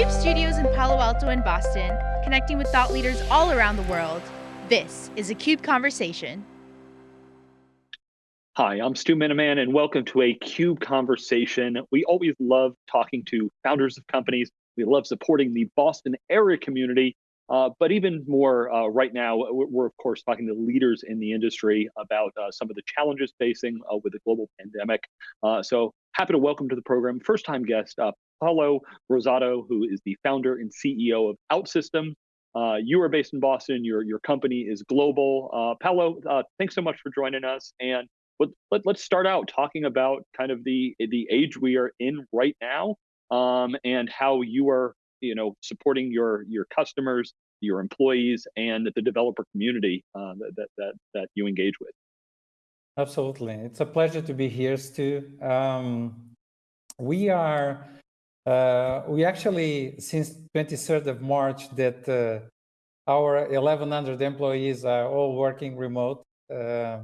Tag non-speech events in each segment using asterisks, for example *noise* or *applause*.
CUBE studios in Palo Alto and Boston, connecting with thought leaders all around the world. This is a CUBE Conversation. Hi, I'm Stu Miniman, and welcome to a CUBE Conversation. We always love talking to founders of companies. We love supporting the Boston area community, uh, but even more uh, right now, we're of course talking to leaders in the industry about uh, some of the challenges facing uh, with the global pandemic. Uh, so happy to welcome to the program first-time guest uh, Paulo Rosado, who is the founder and CEO of OutSystems. Uh, you are based in Boston. Your your company is global. Uh, uh, thanks so much for joining us. And let, let, us start out talking about kind of the the age we are in right now, um, and how you are you know supporting your your customers, your employees, and the developer community uh, that that that you engage with. Absolutely, it's a pleasure to be here, Stu. Um, we are uh, we actually, since 23rd of March, that uh, our 1,100 employees are all working remote. Uh,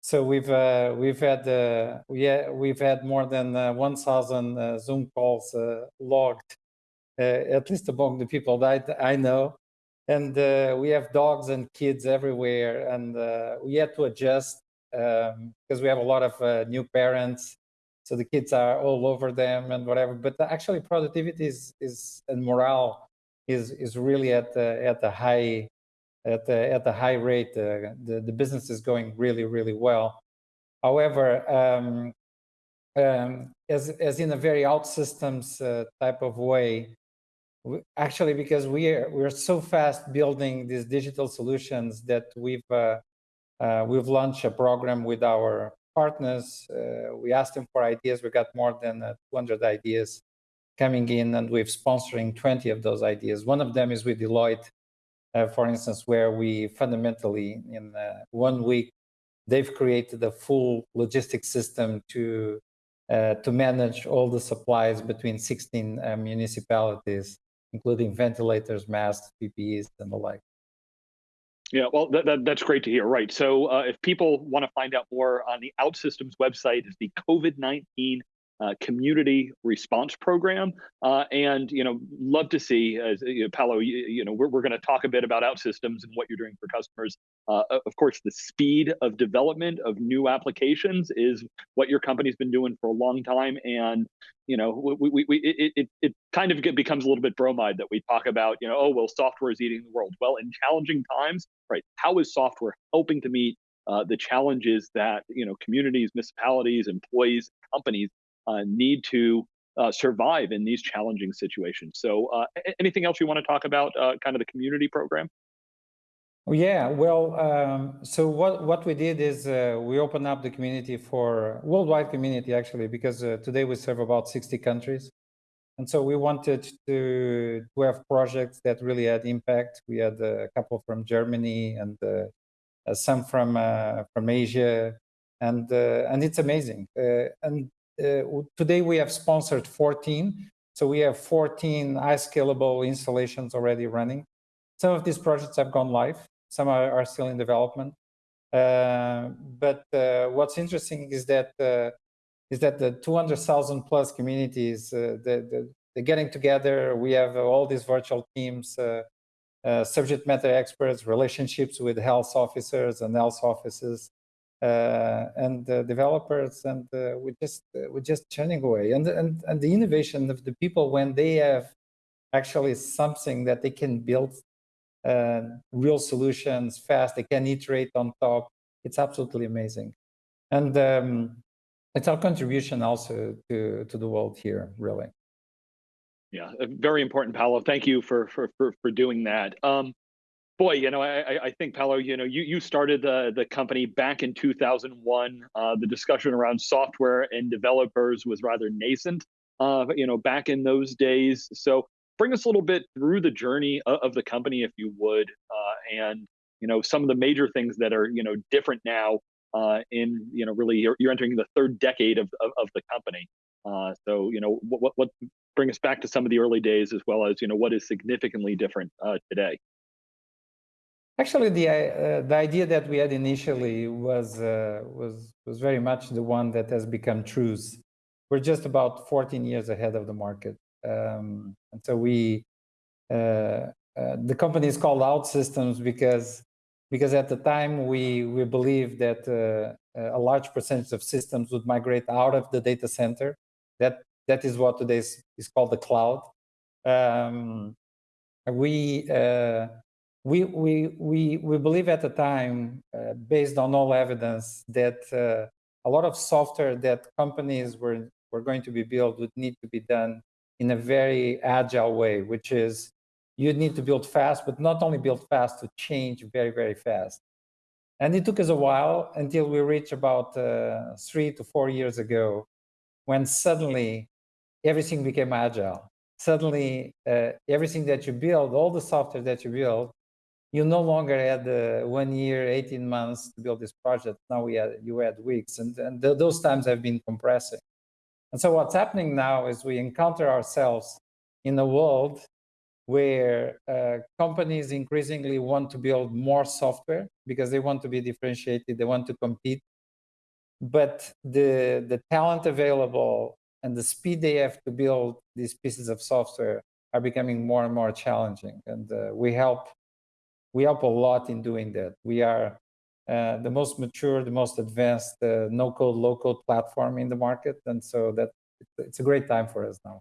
so we've uh, we've had uh, we ha we've had more than uh, 1,000 Zoom calls logged, at least among the people that I know. And we have dogs and kids everywhere, and we had to adjust because um, we have a lot of new parents so the kids are all over them and whatever but actually productivity is is and morale is is really at the at the high at the at the high rate. Uh, the the business is going really really well. However um, um, as as in a very OutSystems uh, type of way actually because we are we're so fast building these digital solutions that we've uh, uh we've launched a program with our partners. Uh, we asked them for ideas. We got more than uh, 200 ideas coming in, and we're sponsoring 20 of those ideas. One of them is with Deloitte, uh, for instance, where we fundamentally, in uh, one week, they've created a full logistics system to uh, to manage all the supplies between 16 uh, municipalities, including ventilators, masks, PPEs, and the like. Yeah, well, that, that, that's great to hear. Right. So, uh, if people want to find out more on the OutSystems website, is the COVID 19 uh, community response program. Uh, and, you know, love to see, as you know, Paulo, you, you know, we're, we're going to talk a bit about OutSystems and what you're doing for customers. Uh, of course, the speed of development of new applications is what your company's been doing for a long time. And, you know, we, we, we it, it, it kind of becomes a little bit bromide that we talk about, you know, oh, well, software is eating the world. Well, in challenging times, right, how is software helping to meet uh, the challenges that you know communities, municipalities, employees, companies need to uh, survive in these challenging situations. So, uh, anything else you want to talk about, uh, kind of the community program? Oh, yeah, well, um, so what, what we did is uh, we opened up the community for worldwide community actually, because uh, today we serve about 60 countries. And so we wanted to, to have projects that really had impact. We had a couple from Germany and some from from Asia, and and it's amazing. and uh, today we have sponsored 14. So we have 14 high scalable installations already running. Some of these projects have gone live. Some are, are still in development. Uh, but uh, what's interesting is that uh, is that the 200,000 plus communities, uh, the, the, they're getting together. We have all these virtual teams, uh, subject matter experts, relationships with health officers and health offices, uh, and the developers, and uh, we're just uh, we're just churning away. And and and the innovation of the people when they have actually something that they can build real solutions fast, they can iterate on top. It's absolutely amazing, and um, it's our contribution also to to the world here, really. Yeah, very important, Paulo. Thank you for for for, for doing that. Um, boy, you know, I, I think Paulo, you know, you, you started the, the company back in 2001. Uh, the discussion around software and developers was rather nascent, uh, you know, back in those days. So bring us a little bit through the journey of, of the company, if you would, uh, and, you know, some of the major things that are, you know, different now uh, in, you know, really you're, you're entering the third decade of, of, of the company. Uh, so, you know, what, what, what bring us back to some of the early days as well as, you know, what is significantly different uh, today? Actually, the uh, the idea that we had initially was uh, was was very much the one that has become true. We're just about 14 years ahead of the market. Um, and so we, uh, uh, the company is called OutSystems because because at the time we we believed that uh, a large percentage of systems would migrate out of the data center. That that is what today is, is called the cloud. Um, we uh, we, we, we, we believe at the time, uh, based on all evidence, that uh, a lot of software that companies were, were going to be built would need to be done in a very agile way, which is you need to build fast, but not only build fast, to change very, very fast. And it took us a while until we reached about uh, three to four years ago, when suddenly everything became agile. Suddenly, uh, everything that you build, all the software that you build, you no longer had uh, one year, 18 months to build this project. Now we had, you had weeks, and, and th those times have been compressing. And so what's happening now is we encounter ourselves in a world where uh, companies increasingly want to build more software because they want to be differentiated, they want to compete. But the, the talent available and the speed they have to build these pieces of software are becoming more and more challenging. And uh, we help we help a lot in doing that. We are uh, the most mature, the most advanced uh, no-code, low-code platform in the market, and so that it's a great time for us now.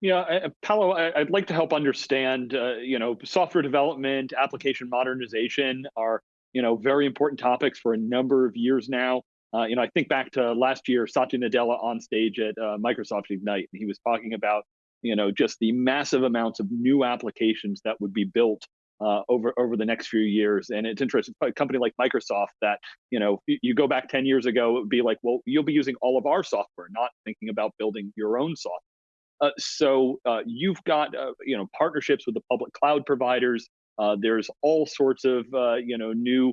Yeah, Paulo, I'd like to help understand. Uh, you know, software development, application modernization are you know very important topics for a number of years now. Uh, you know, I think back to last year, Satya Nadella on stage at uh, Microsoft Ignite, and he was talking about you know just the massive amounts of new applications that would be built uh, over over the next few years. And it's interesting, a company like Microsoft that you know you go back 10 years ago, it would be like, well, you'll be using all of our software, not thinking about building your own software. Uh, so uh, you've got uh, you know partnerships with the public cloud providers. Uh, there's all sorts of uh, you know new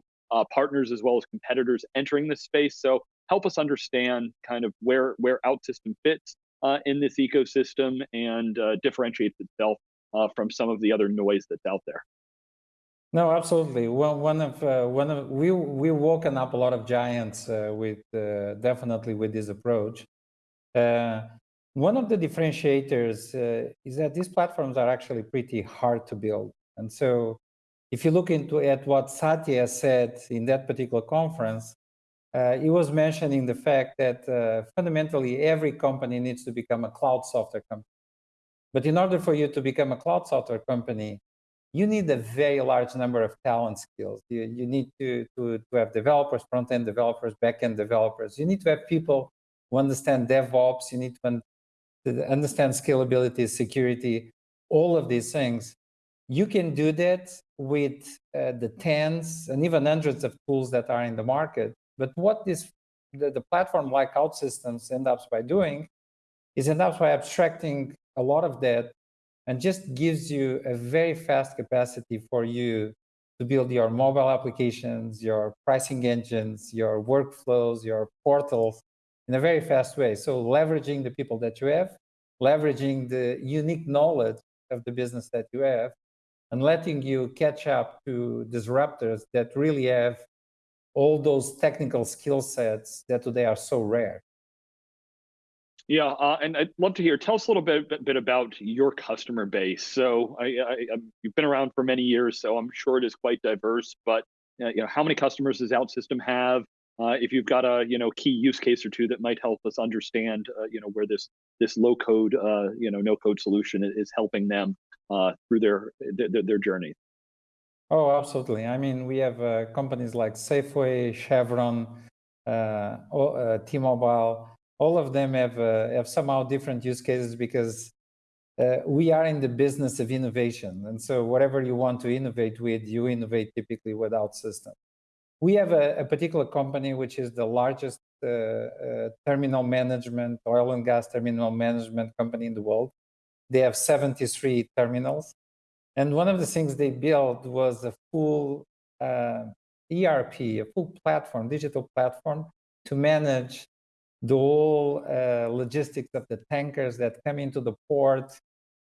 partners as well as competitors entering this space. So help us understand kind of where where OutSystem fits in this ecosystem and differentiates itself from some of the other noise that's out there. No, absolutely. Well, one of uh, one of we we woken up a lot of giants uh, with uh, definitely with this approach. Uh, one of the differentiators uh, is that these platforms are actually pretty hard to build, and so if you look into at what Satya said in that particular conference, uh, he was mentioning the fact that fundamentally every company needs to become a cloud software company. But in order for you to become a cloud software company, you need a very large number of talent skills. You, you need to, to, to have developers, front-end developers, back-end developers. You need to have people who understand DevOps. You need to, to understand scalability, security, all of these things. You can do that with uh, the tens and even hundreds of tools that are in the market. But what this the, the platform like OutSystems end up by doing is end up by abstracting a lot of that and just gives you a very fast capacity for you to build your mobile applications, your pricing engines, your workflows, your portals in a very fast way. So leveraging the people that you have, leveraging the unique knowledge of the business that you have, and letting you catch up to disruptors that really have all those technical skill sets that today are so rare. Yeah, uh, and I'd love to hear. Tell us a little bit, bit, about your customer base. So, I, I, I, you've been around for many years, so I'm sure it is quite diverse. But uh, you know, how many customers does OutSystem have? Uh, if you've got a you know key use case or two that might help us understand, uh, you know, where this this low code, uh, you know, no code solution is helping them uh, through their, their, their journey. Oh, absolutely. I mean, we have companies like Safeway, Chevron, T-Mobile all of them have, uh, have somehow different use cases because uh, we are in the business of innovation. And so whatever you want to innovate with, you innovate typically without OutSystem. We have a, a, particular company which is the largest uh, uh, terminal management, oil and gas terminal management company in the world. They have 73 terminals. And one of the things they built was a full uh, ERP, a full platform, digital platform to manage the whole uh, logistics of the tankers that come into the port,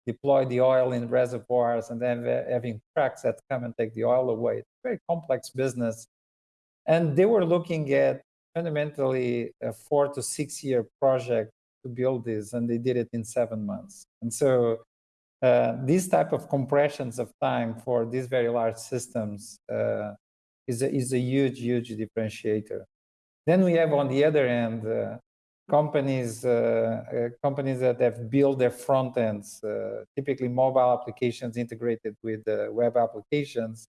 deploy the oil in reservoirs, and then having trucks that come and take the oil away. It's a very complex business. And they were looking at fundamentally a four to six year project to build this, and they did it in seven months. And so uh, these type of compressions of time for these very large systems uh, is, a, is a huge, huge differentiator. Then we have on the other end uh, companies uh, uh, companies that have built their front ends, uh, typically mobile applications integrated with web applications,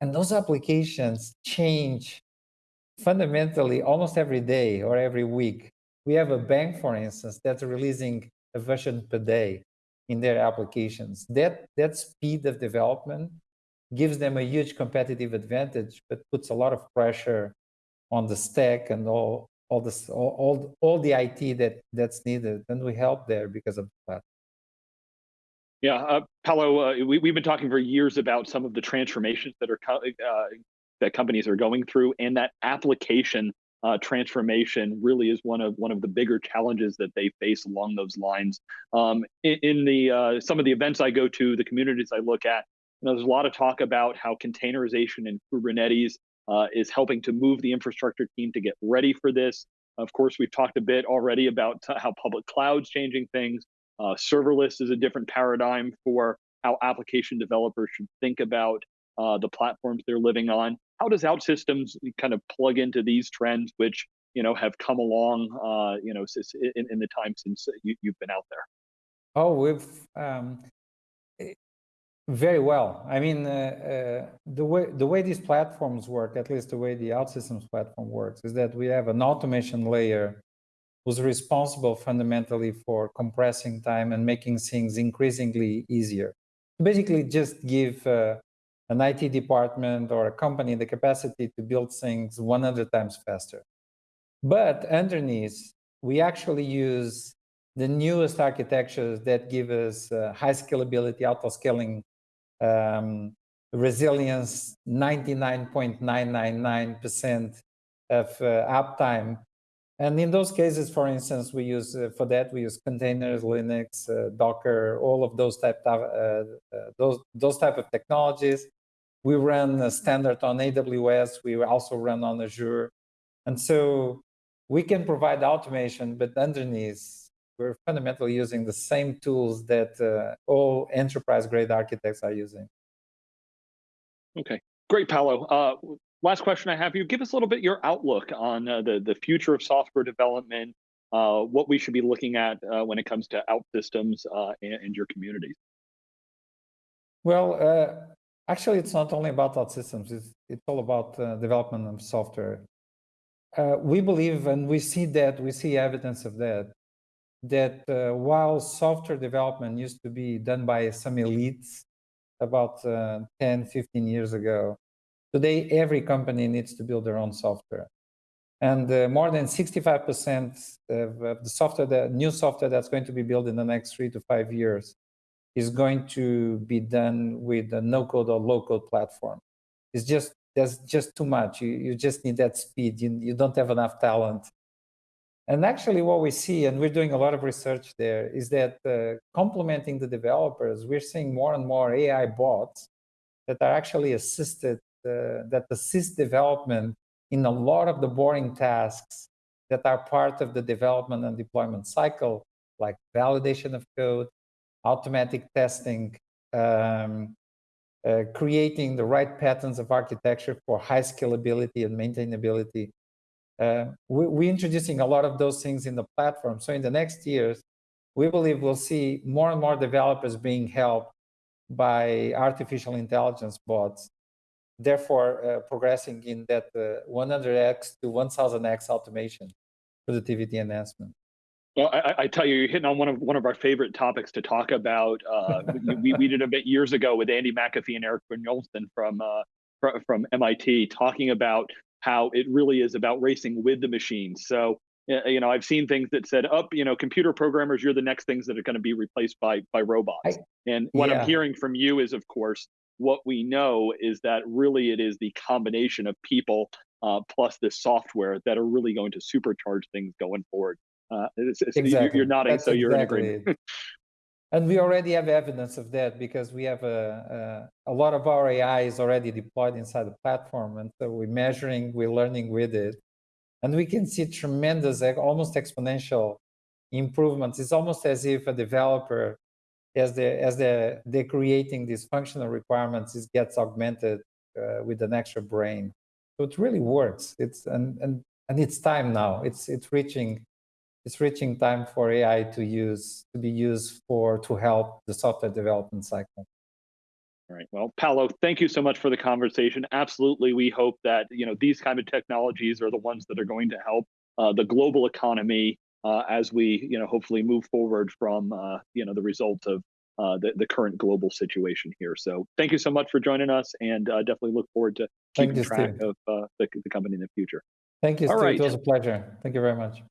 and those applications change fundamentally almost every day or every week. We have a bank, for instance, that's releasing a version per day in their applications. That, that speed of development gives them a huge competitive advantage, but puts a lot of pressure on the stack and all all this all, all, all the IT that that's needed, and we help there because of that. Yeah, uh, Paulo, uh, we, we've been talking for years about some of the transformations that are uh, that companies are going through, and that application uh, transformation really is one of one of the bigger challenges that they face along those lines. Um, in, in, the uh, some of the events I go to, the communities I look at, you know, there's a lot of talk about how containerization and Kubernetes uh, is helping to move the infrastructure team to get ready for this. Of course, we've talked a bit already about how public cloud's changing things. Uh, serverless is a different paradigm for how application developers should think about uh, the platforms they're living on. How does OutSystems kind of plug into these trends, which you know have come along, uh, you know, in, in, the time since you, have been out there? Oh, we've um, very well. I mean, uh, uh, the way the way these platforms work, at least the way the OutSystems platform works, is that we have an automation layer who's responsible fundamentally for compressing time and making things increasingly easier. Basically, just give uh, an IT department or a company the capacity to build things 100 times faster. But underneath, we actually use the newest architectures that give us uh, high scalability, auto scaling um, resilience 99.999% of uh, uptime. And in those cases, for instance, we use uh, for that we use containers, Linux, uh, Docker, all of those type of uh, uh, those those type of technologies. We run a standard on AWS. We also run on Azure, and so we can provide automation, but underneath we're fundamentally using the same tools that uh, all enterprise grade architects are using. Okay, great, Paulo. Uh, last question I have you. Give us a little bit your outlook on uh, the, the future of software development, uh, what we should be looking at uh, when it comes to OutSystems uh, and, and, your communities. Well, actually, it's not only about OutSystems. It's, it's all about development of software. we believe, and we see that, we see evidence of that, that uh, while software development used to be done by some elites about uh, 10, 15 years ago, today every company needs to build their own software. And uh, more than 65% of, the software, the new software that's going to be built in the next three to five years is going to be done with a no-code or low-code platform. It's just, there's just too much. You, you just need that speed. You, you don't have enough talent and actually what we see, and we're doing a lot of research there, is that uh, complementing the developers, we're seeing more and more AI bots that are actually assisted, uh, that assist development in a lot of the boring tasks that are part of the development and deployment cycle, like validation of code, automatic testing, um, uh, creating the right patterns of architecture for high scalability and maintainability we, we're introducing a lot of those things in the platform. So in the next years, we believe we'll see more and more developers being helped by artificial intelligence bots, therefore uh, progressing in that uh, 100x to 1000x automation productivity enhancement. Well, I, I, tell you, you're hitting on one of one of our favorite topics to talk about. Uh, we, we did a bit years ago with Andy McAfee and Erik Brynjolfsson from uh, from MIT, talking about how it really is about racing with the machines. So, you know, I've seen things that said, up, oh, you know, computer programmers, you're the next things that are going to be replaced by by robots. I, and what yeah. I'm hearing from you is, of course, what we know is that really it is the combination of people uh, plus this software that are really going to supercharge things going forward. Uh, it's, it's, exactly. you're, you're nodding, That's so you're exactly in agreement. *laughs* And we already have evidence of that because we have a, a, a, lot of our AI is already deployed inside the platform. And so we're measuring, we're learning with it. And we can see tremendous, almost exponential improvements. It's almost as if a developer, as the as the they're creating these functional requirements, it gets augmented uh, with an extra brain. So it really works. It's and and and it's time now. It's it's reaching it's reaching time for AI to use to be used for to help the software development cycle. All right. Well, Paulo, thank you so much for the conversation. Absolutely, we hope that you know these kind of technologies are the ones that are going to help uh, the global economy uh, as we you know hopefully move forward from uh, you know the results of uh, the the current global situation here. So thank you so much for joining us, and uh, definitely look forward to keeping you, track Steve. of uh, the, the company in the future. Thank you, All Steve. Right. It was a pleasure. Thank you very much.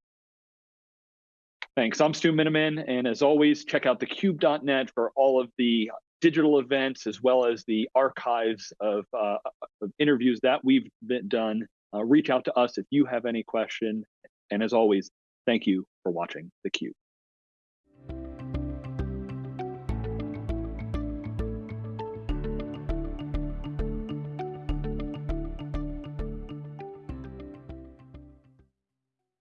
Thanks. I'm Stu Miniman, and as always, check out thecube.net for all of the digital events as well as the archives of, uh, of interviews that we've done. Uh, reach out to us if you have any question. And as always, thank you for watching theCUBE.